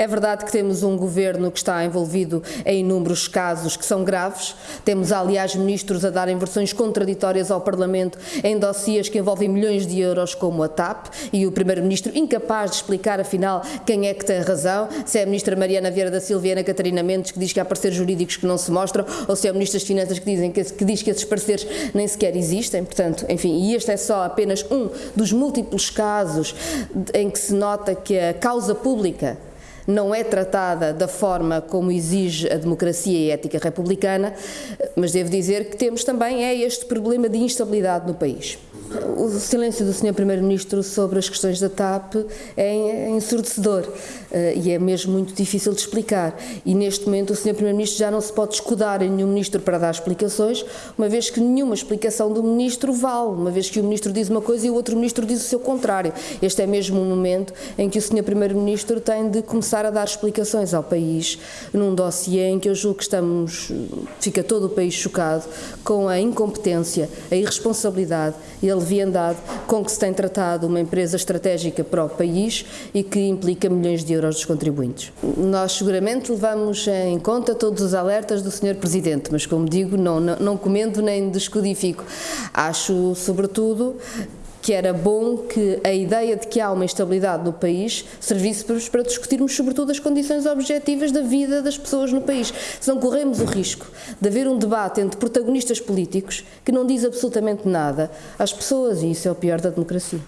É verdade que temos um governo que está envolvido em inúmeros casos que são graves. Temos, aliás, ministros a darem versões contraditórias ao Parlamento em dossiês que envolvem milhões de euros, como a TAP, e o Primeiro-Ministro incapaz de explicar, afinal, quem é que tem razão, se é a Ministra Mariana Vieira da Silva e Ana Catarina Mendes, que diz que há pareceres jurídicos que não se mostram, ou se é o Ministro das Finanças que, dizem que, que diz que esses pareceres nem sequer existem. Portanto, enfim, e este é só apenas um dos múltiplos casos em que se nota que a causa pública não é tratada da forma como exige a democracia e a ética republicana, mas devo dizer que temos também é este problema de instabilidade no país. O silêncio do Sr. Primeiro-Ministro sobre as questões da TAP é ensurdecedor eh, e é mesmo muito difícil de explicar. E neste momento o Sr. Primeiro-Ministro já não se pode escudar em nenhum Ministro para dar explicações, uma vez que nenhuma explicação do Ministro vale, uma vez que o Ministro diz uma coisa e o outro Ministro diz o seu contrário. Este é mesmo um momento em que o Sr. Primeiro-Ministro tem de começar a dar explicações ao país num dossiê em que eu julgo que estamos, fica todo o país chocado com a incompetência, a irresponsabilidade e a leviandade com que se tem tratado uma empresa estratégica para o país e que implica milhões de euros dos contribuintes. Nós seguramente levamos em conta todos os alertas do Sr. Presidente, mas como digo, não, não, não comendo nem descodifico. Acho, sobretudo, que era bom que a ideia de que há uma instabilidade no país servisse para discutirmos sobretudo as condições objetivas da vida das pessoas no país. Se não corremos o risco de haver um debate entre protagonistas políticos que não diz absolutamente nada às pessoas e isso é o pior da democracia.